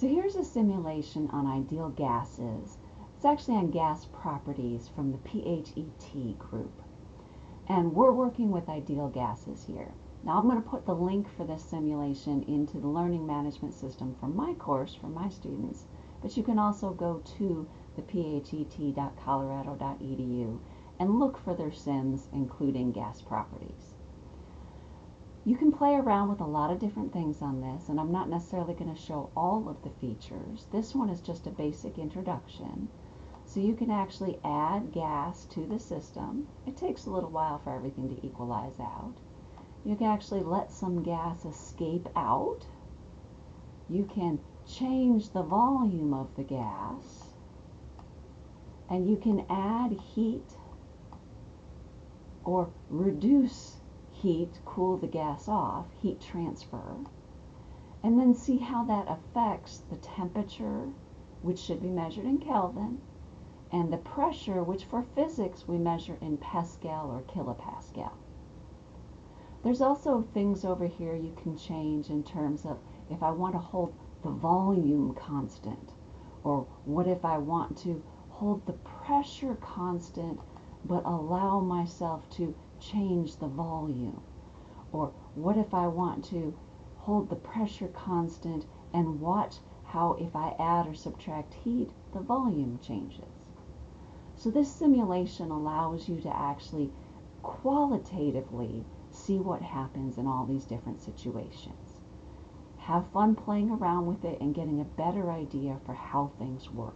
So here's a simulation on ideal gases. It's actually on gas properties from the PHET group. And we're working with ideal gases here. Now I'm going to put the link for this simulation into the learning management system for my course for my students, but you can also go to the phet.colorado.edu and look for their sims including gas properties. You can play around with a lot of different things on this, and I'm not necessarily going to show all of the features. This one is just a basic introduction. So you can actually add gas to the system. It takes a little while for everything to equalize out. You can actually let some gas escape out. You can change the volume of the gas. And you can add heat or reduce heat, cool the gas off, heat transfer, and then see how that affects the temperature, which should be measured in Kelvin, and the pressure, which for physics we measure in Pascal or kilopascal. There's also things over here you can change in terms of if I want to hold the volume constant, or what if I want to hold the pressure constant but allow myself to change the volume? Or what if I want to hold the pressure constant and watch how if I add or subtract heat, the volume changes. So this simulation allows you to actually qualitatively see what happens in all these different situations. Have fun playing around with it and getting a better idea for how things work.